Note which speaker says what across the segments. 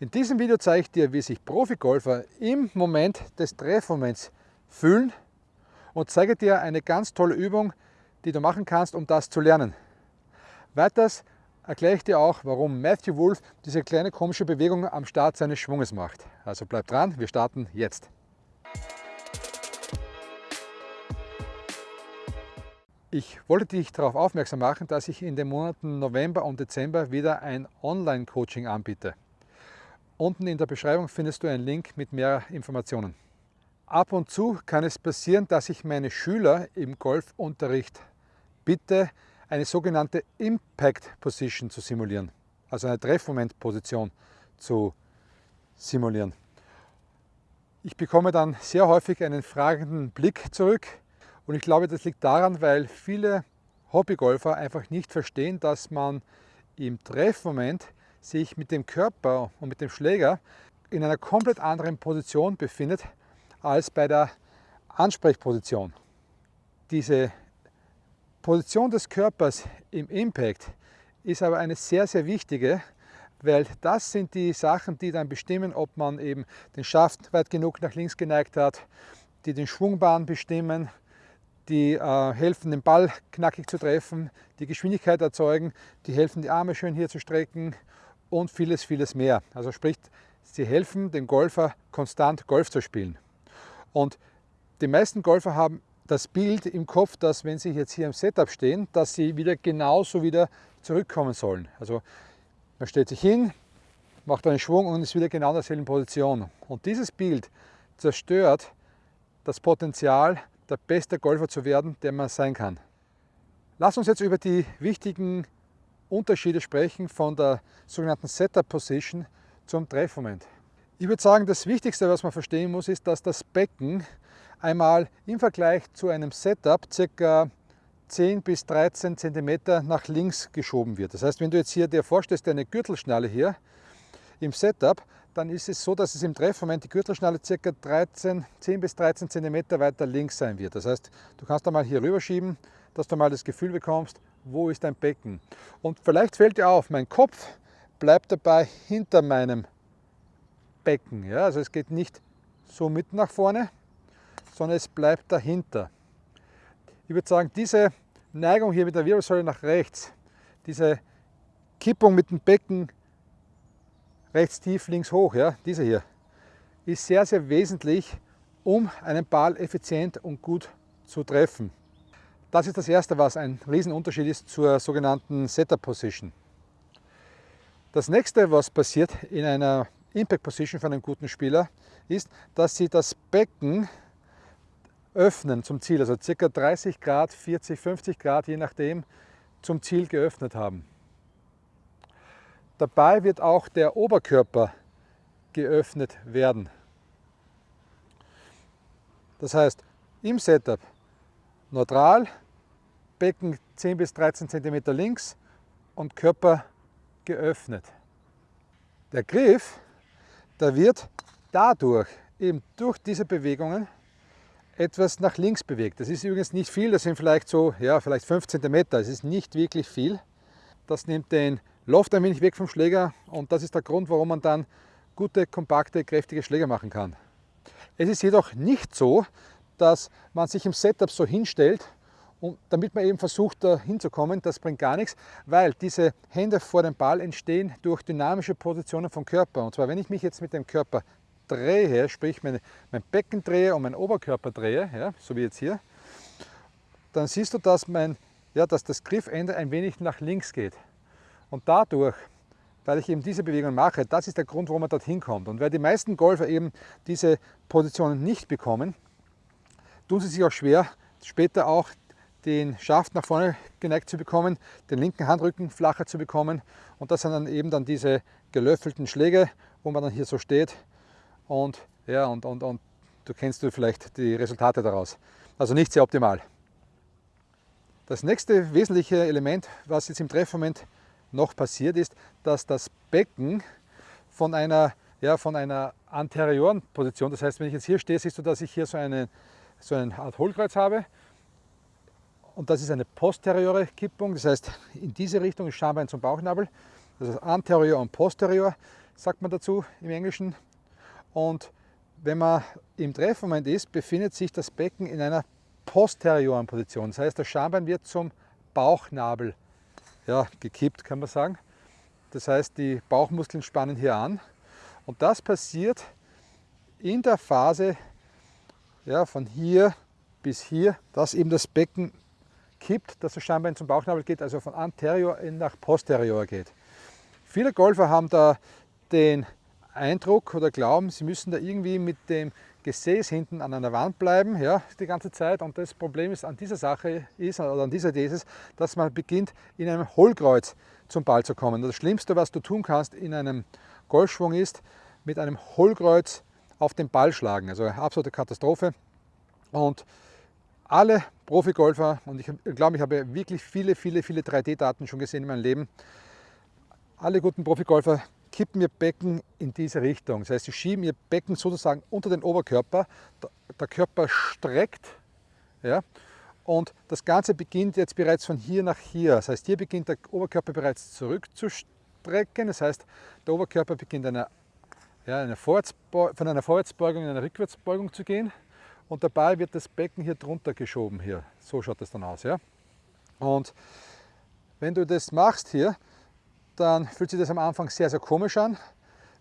Speaker 1: In diesem Video zeige ich dir, wie sich Profigolfer im Moment des Treffmoments fühlen und zeige dir eine ganz tolle Übung, die du machen kannst, um das zu lernen. Weiters erkläre ich dir auch, warum Matthew Wolf diese kleine komische Bewegung am Start seines Schwunges macht. Also bleib dran, wir starten jetzt. Ich wollte dich darauf aufmerksam machen, dass ich in den Monaten November und Dezember wieder ein Online-Coaching anbiete. Unten in der Beschreibung findest du einen Link mit mehr Informationen. Ab und zu kann es passieren, dass ich meine Schüler im Golfunterricht bitte, eine sogenannte Impact Position zu simulieren, also eine Treffmomentposition zu simulieren. Ich bekomme dann sehr häufig einen fragenden Blick zurück und ich glaube, das liegt daran, weil viele Hobbygolfer einfach nicht verstehen, dass man im Treffmoment sich mit dem Körper und mit dem Schläger in einer komplett anderen Position befindet als bei der Ansprechposition. Diese Position des Körpers im Impact ist aber eine sehr, sehr wichtige, weil das sind die Sachen, die dann bestimmen, ob man eben den Schaft weit genug nach links geneigt hat, die den Schwungbahn bestimmen, die äh, helfen, den Ball knackig zu treffen, die Geschwindigkeit erzeugen, die helfen, die Arme schön hier zu strecken und vieles, vieles mehr. Also sprich, sie helfen dem Golfer konstant Golf zu spielen. Und die meisten Golfer haben das Bild im Kopf, dass wenn sie jetzt hier im Setup stehen, dass sie wieder genauso wieder zurückkommen sollen. Also man stellt sich hin, macht einen Schwung und ist wieder genau in derselben Position. Und dieses Bild zerstört das Potenzial der beste Golfer zu werden, der man sein kann. Lass uns jetzt über die wichtigen Unterschiede sprechen von der sogenannten Setup Position zum Treffmoment. Ich würde sagen, das Wichtigste, was man verstehen muss, ist, dass das Becken einmal im Vergleich zu einem Setup ca. 10 bis 13 cm nach links geschoben wird. Das heißt, wenn du jetzt hier dir vorstellst, eine Gürtelschnalle hier im Setup, dann ist es so, dass es im Treffmoment die Gürtelschnalle ca. 13, 10 bis 13 cm weiter links sein wird. Das heißt, du kannst da mal hier rüberschieben, dass du mal das Gefühl bekommst, wo ist dein Becken. Und vielleicht fällt dir auf, mein Kopf bleibt dabei hinter meinem Becken. Ja? Also es geht nicht so mit nach vorne, sondern es bleibt dahinter. Ich würde sagen, diese Neigung hier mit der Wirbelsäule nach rechts, diese Kippung mit dem Becken rechts tief, links hoch, ja, diese hier, ist sehr, sehr wesentlich, um einen Ball effizient und gut zu treffen. Das ist das Erste, was ein Riesenunterschied ist zur sogenannten Setup Position. Das nächste, was passiert in einer Impact Position von einem guten Spieler, ist, dass sie das Becken öffnen zum Ziel, also ca. 30 Grad, 40, 50 Grad, je nachdem, zum Ziel geöffnet haben. Dabei wird auch der Oberkörper geöffnet werden. Das heißt, im Setup neutral, Becken 10 bis 13 cm links und Körper geöffnet. Der Griff, der wird dadurch, eben durch diese Bewegungen, etwas nach links bewegt. Das ist übrigens nicht viel, das sind vielleicht so, ja, vielleicht 5 cm, das ist nicht wirklich viel. Das nimmt den Loft ein wenig weg vom Schläger und das ist der Grund, warum man dann gute, kompakte, kräftige Schläger machen kann. Es ist jedoch nicht so, dass man sich im Setup so hinstellt und damit man eben versucht, da hinzukommen, das bringt gar nichts, weil diese Hände vor dem Ball entstehen durch dynamische Positionen vom Körper. Und zwar, wenn ich mich jetzt mit dem Körper drehe, sprich mein, mein Becken drehe und mein Oberkörper drehe, ja, so wie jetzt hier, dann siehst du, dass, mein, ja, dass das Griffende ein wenig nach links geht. Und dadurch, weil ich eben diese Bewegung mache, das ist der Grund, warum man dorthin kommt. Und weil die meisten Golfer eben diese Positionen nicht bekommen, tun sie sich auch schwer, später auch den Schaft nach vorne geneigt zu bekommen, den linken Handrücken flacher zu bekommen. Und das sind dann eben dann diese gelöffelten Schläge, wo man dann hier so steht. Und, ja, und, und, und du kennst du vielleicht die Resultate daraus. Also nicht sehr optimal. Das nächste wesentliche Element, was jetzt im Treffmoment noch passiert ist, dass das Becken von einer, ja, von einer anterioren Position, das heißt, wenn ich jetzt hier stehe, siehst du, dass ich hier so eine, so eine Art Hohlkreuz habe. Und das ist eine posteriore Kippung, das heißt, in diese Richtung ist Schambein zum Bauchnabel. Das heißt, anterior und posterior sagt man dazu im Englischen. Und wenn man im Treffmoment ist, befindet sich das Becken in einer posterioren Position. Das heißt, das Schambein wird zum Bauchnabel ja, gekippt, kann man sagen. Das heißt, die Bauchmuskeln spannen hier an. Und das passiert in der Phase ja, von hier bis hier, dass eben das Becken kippt, dass das Schambein zum Bauchnabel geht, also von anterior nach posterior geht. Viele Golfer haben da den Eindruck oder glauben, sie müssen da irgendwie mit dem Gesäß hinten an einer Wand bleiben, ja, die ganze Zeit. Und das Problem ist an dieser Sache ist, oder an dieser es, dass man beginnt, in einem Hohlkreuz zum Ball zu kommen. Das Schlimmste, was du tun kannst in einem Golfschwung ist, mit einem Hohlkreuz auf den Ball schlagen. Also eine absolute Katastrophe. Und alle Profigolfer, und ich glaube, ich habe wirklich viele, viele, viele 3D-Daten schon gesehen in meinem Leben, alle guten Profigolfer kippen ihr Becken in diese Richtung. Das heißt, sie schieben ihr Becken sozusagen unter den Oberkörper. Der Körper streckt ja, und das Ganze beginnt jetzt bereits von hier nach hier. Das heißt, hier beginnt der Oberkörper bereits zurückzustrecken. Das heißt, der Oberkörper beginnt eine, ja, eine von einer Vorwärtsbeugung in eine Rückwärtsbeugung zu gehen. Und dabei wird das Becken hier drunter geschoben. Hier. So schaut das dann aus. Ja? Und wenn du das machst hier, dann fühlt sich das am Anfang sehr, sehr komisch an,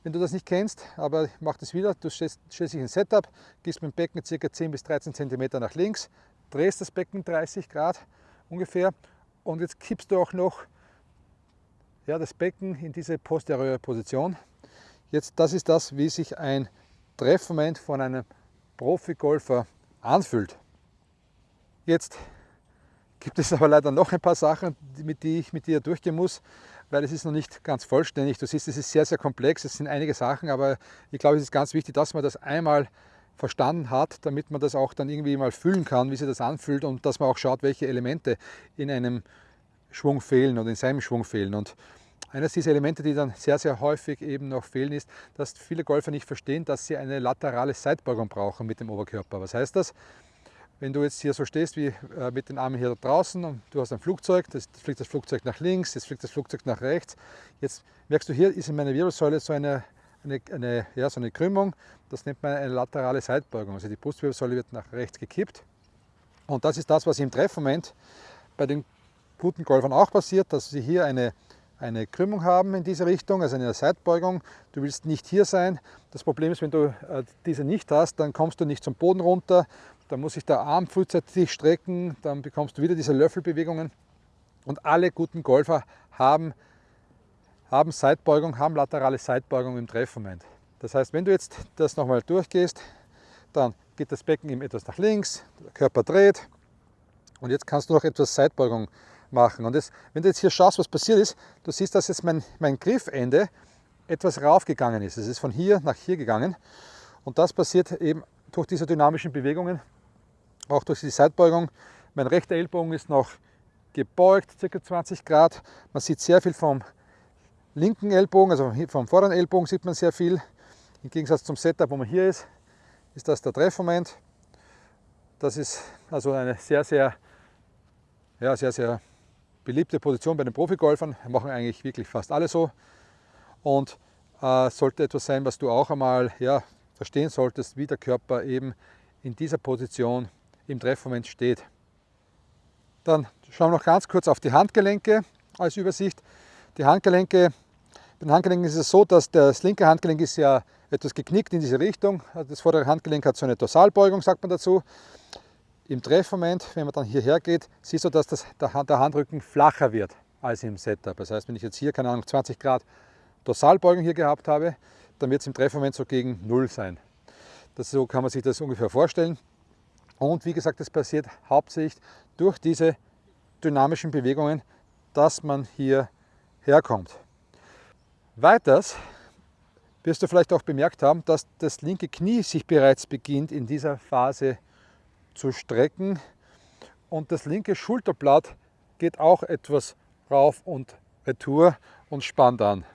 Speaker 1: wenn du das nicht kennst, aber mach das wieder. Du stellst, stellst dich ein Setup, gehst mit dem Becken ca. 10 bis 13 cm nach links, drehst das Becken 30 Grad ungefähr und jetzt kippst du auch noch ja, das Becken in diese posteriore Position. Jetzt, das ist das, wie sich ein Treffmoment von einem Profi-Golfer anfühlt. Jetzt gibt es aber leider noch ein paar Sachen, mit die ich mit dir durchgehen muss weil es ist noch nicht ganz vollständig. Du siehst, es ist sehr, sehr komplex, es sind einige Sachen, aber ich glaube, es ist ganz wichtig, dass man das einmal verstanden hat, damit man das auch dann irgendwie mal fühlen kann, wie sich das anfühlt und dass man auch schaut, welche Elemente in einem Schwung fehlen oder in seinem Schwung fehlen. Und eines dieser Elemente, die dann sehr, sehr häufig eben noch fehlen, ist, dass viele Golfer nicht verstehen, dass sie eine laterale Seitbeugung brauchen mit dem Oberkörper. Was heißt das? Wenn du jetzt hier so stehst wie äh, mit den Armen hier draußen und du hast ein Flugzeug, das fliegt das Flugzeug nach links, jetzt fliegt das Flugzeug nach rechts. Jetzt merkst du, hier ist in meiner Wirbelsäule so eine, eine, eine, ja, so eine Krümmung, das nennt man eine laterale Seitbeugung. Also die Brustwirbelsäule wird nach rechts gekippt. Und das ist das, was im Treffmoment bei den guten Golfern auch passiert, dass sie hier eine, eine Krümmung haben in diese Richtung, also eine Seitbeugung. Du willst nicht hier sein. Das Problem ist, wenn du äh, diese nicht hast, dann kommst du nicht zum Boden runter, dann muss sich der Arm frühzeitig strecken, dann bekommst du wieder diese Löffelbewegungen. Und alle guten Golfer haben, haben Seitbeugung, haben laterale Seitbeugung im Treffmoment. Das heißt, wenn du jetzt das nochmal durchgehst, dann geht das Becken eben etwas nach links, der Körper dreht und jetzt kannst du noch etwas Seitbeugung machen. Und das, wenn du jetzt hier schaust, was passiert ist, du siehst, dass jetzt mein, mein Griffende etwas raufgegangen ist. Es ist von hier nach hier gegangen und das passiert eben durch diese dynamischen Bewegungen auch durch die Seitbeugung. Mein rechter Ellbogen ist noch gebeugt, ca. 20 Grad. Man sieht sehr viel vom linken Ellbogen, also vom vorderen Ellbogen sieht man sehr viel. Im Gegensatz zum Setup, wo man hier ist, ist das der Treffmoment. Das ist also eine sehr, sehr, ja, sehr, sehr beliebte Position bei den Profigolfern. Machen eigentlich wirklich fast alle so. Und äh, sollte etwas sein, was du auch einmal ja, verstehen solltest, wie der Körper eben in dieser Position im Treffmoment steht. Dann schauen wir noch ganz kurz auf die Handgelenke als Übersicht. Die Handgelenke, bei den Handgelenken ist es so, dass das linke Handgelenk ist ja etwas geknickt in diese Richtung. Also das vordere Handgelenk hat so eine Dorsalbeugung, sagt man dazu. Im Treffmoment, wenn man dann hierher geht, siehst du, dass das, der, Handrücken flacher wird als im Setup. Das heißt, wenn ich jetzt hier, keine Ahnung, 20 Grad Dorsalbeugung hier gehabt habe, dann wird es im Treffmoment so gegen Null sein. Das, so kann man sich das ungefähr vorstellen. Und wie gesagt, das passiert hauptsächlich durch diese dynamischen Bewegungen, dass man hier herkommt. Weiters wirst du vielleicht auch bemerkt haben, dass das linke Knie sich bereits beginnt in dieser Phase zu strecken und das linke Schulterblatt geht auch etwas rauf und retour und spannt an.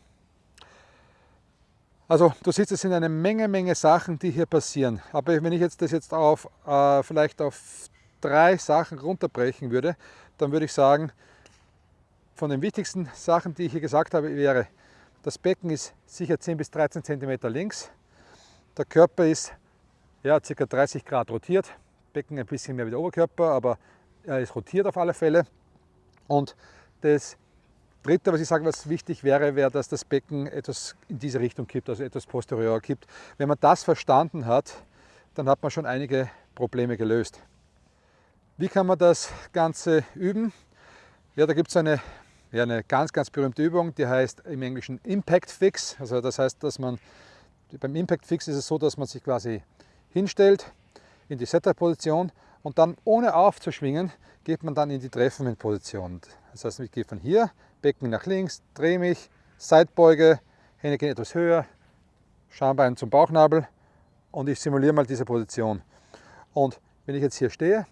Speaker 1: Also du siehst, es sind eine Menge, Menge Sachen, die hier passieren. Aber wenn ich jetzt das jetzt auf äh, vielleicht auf drei Sachen runterbrechen würde, dann würde ich sagen, von den wichtigsten Sachen, die ich hier gesagt habe, wäre, Das Becken ist sicher 10 bis 13 cm links. Der Körper ist ja, ca. 30 Grad rotiert. Becken ein bisschen mehr wie der Oberkörper, aber er ist rotiert auf alle Fälle. Und das Dritte, was ich sage, was wichtig wäre, wäre, dass das Becken etwas in diese Richtung kippt, also etwas posterior kippt. Wenn man das verstanden hat, dann hat man schon einige Probleme gelöst. Wie kann man das Ganze üben? Ja, da gibt es eine, ja, eine ganz, ganz berühmte Übung, die heißt im Englischen Impact Fix. Also das heißt, dass man beim Impact Fix ist es so, dass man sich quasi hinstellt in die Setter-Position und dann ohne aufzuschwingen geht man dann in die Treffmoment-Position. Das heißt, ich gehe von hier, Becken nach links, drehe mich, Seitbeuge, Hände gehen etwas höher, Schambein zum Bauchnabel und ich simuliere mal diese Position. Und wenn ich jetzt hier stehe,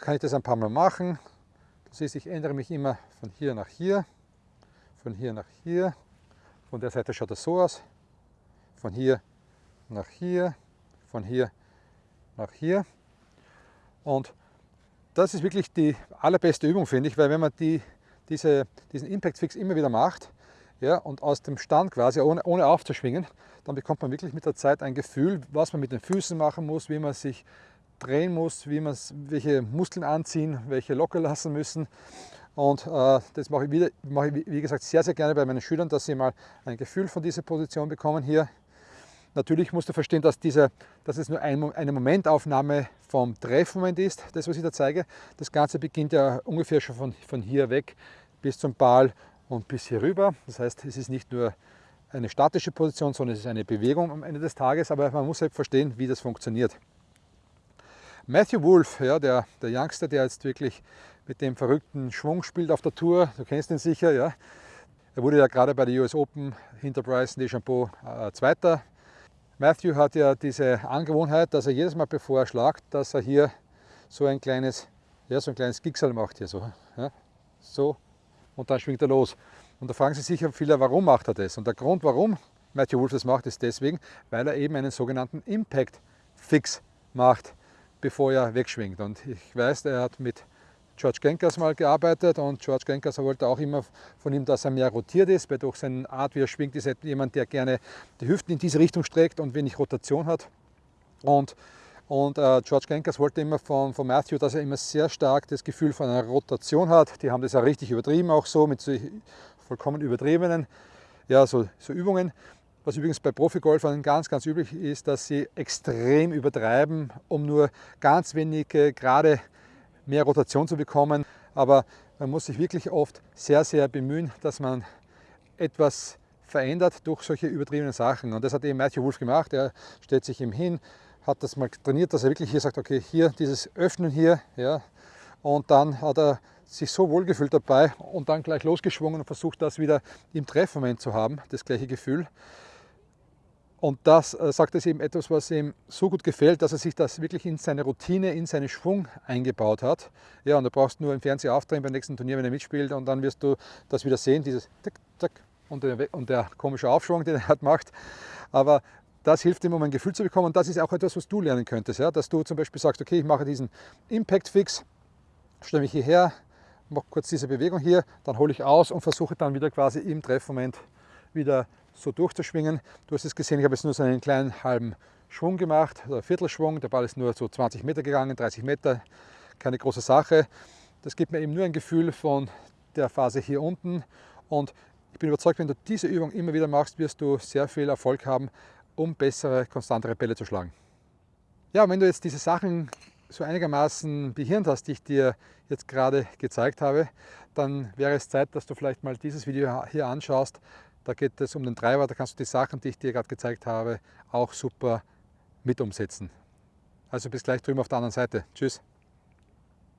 Speaker 1: kann ich das ein paar Mal machen. Du siehst, ich ändere mich immer von hier nach hier, von hier nach hier. Von der Seite schaut das so aus. Von hier nach hier, von hier nach hier. Und das ist wirklich die allerbeste Übung, finde ich, weil wenn man die, diese, diesen Impact Fix immer wieder macht ja, und aus dem Stand quasi, ohne, ohne aufzuschwingen, dann bekommt man wirklich mit der Zeit ein Gefühl, was man mit den Füßen machen muss, wie man sich drehen muss, wie man welche Muskeln anziehen, welche locker lassen müssen. Und äh, das mache ich, wieder, mache ich, wie gesagt, sehr, sehr gerne bei meinen Schülern, dass sie mal ein Gefühl von dieser Position bekommen hier. Natürlich musst du verstehen, dass, diese, dass es nur ein, eine Momentaufnahme vom Treffmoment ist, das was ich da zeige. Das Ganze beginnt ja ungefähr schon von, von hier weg bis zum Ball und bis hier rüber. Das heißt, es ist nicht nur eine statische Position, sondern es ist eine Bewegung am Ende des Tages, aber man muss halt verstehen, wie das funktioniert. Matthew Wolf, ja, der, der Youngster, der jetzt wirklich mit dem verrückten Schwung spielt auf der Tour, du kennst ihn sicher, ja. Er wurde ja gerade bei der US Open hinter Bryson DeChambeau äh, Zweiter. Matthew hat ja diese Angewohnheit, dass er jedes Mal bevor er schlagt, dass er hier so ein kleines, ja, so ein kleines Gigsal macht hier so, ja, so und dann schwingt er los. Und da fragen sich sicher viele, warum macht er das? Und der Grund, warum Matthew Wolf das macht, ist deswegen, weil er eben einen sogenannten Impact Fix macht bevor er wegschwingt. Und ich weiß, er hat mit George Genkers mal gearbeitet und George Genkers wollte auch immer von ihm, dass er mehr rotiert ist, weil durch seine Art, wie er schwingt, ist er jemand, der gerne die Hüften in diese Richtung streckt und wenig Rotation hat. Und, und äh, George Genkers wollte immer von, von Matthew, dass er immer sehr stark das Gefühl von einer Rotation hat. Die haben das ja richtig übertrieben, auch so mit so vollkommen übertriebenen ja, so, so Übungen. Was übrigens bei Profigolfern ganz, ganz üblich ist, dass sie extrem übertreiben, um nur ganz wenige gerade mehr Rotation zu bekommen. Aber man muss sich wirklich oft sehr, sehr bemühen, dass man etwas verändert durch solche übertriebenen Sachen. Und das hat eben Matthew Wolf gemacht. Er stellt sich ihm hin, hat das mal trainiert, dass er wirklich hier sagt, okay, hier dieses Öffnen hier, ja, und dann hat er sich so wohlgefühlt dabei und dann gleich losgeschwungen und versucht das wieder im Treffmoment zu haben, das gleiche Gefühl. Und das äh, sagt es eben etwas, was ihm so gut gefällt, dass er sich das wirklich in seine Routine, in seinen Schwung eingebaut hat. Ja, und du brauchst nur im Fernseher aufdrehen beim nächsten Turnier, wenn er mitspielt, und dann wirst du das wieder sehen, dieses Tick, Tack und der, und der komische Aufschwung, den er halt macht. Aber das hilft ihm, um ein Gefühl zu bekommen. Und das ist auch etwas, was du lernen könntest. Ja? Dass du zum Beispiel sagst, okay, ich mache diesen Impact Fix, stelle mich hierher, mache kurz diese Bewegung hier, dann hole ich aus und versuche dann wieder quasi im Treffmoment wieder so durchzuschwingen. Du hast es gesehen, ich habe jetzt nur so einen kleinen halben Schwung gemacht, oder Viertelschwung. Der Ball ist nur so 20 Meter gegangen, 30 Meter, keine große Sache. Das gibt mir eben nur ein Gefühl von der Phase hier unten. Und ich bin überzeugt, wenn du diese Übung immer wieder machst, wirst du sehr viel Erfolg haben, um bessere, konstantere Bälle zu schlagen. Ja, wenn du jetzt diese Sachen so einigermaßen behirnt hast, die ich dir jetzt gerade gezeigt habe, dann wäre es Zeit, dass du vielleicht mal dieses Video hier anschaust, da geht es um den Treiber, da kannst du die Sachen, die ich dir gerade gezeigt habe, auch super mit umsetzen. Also bis gleich drüben auf der anderen Seite. Tschüss.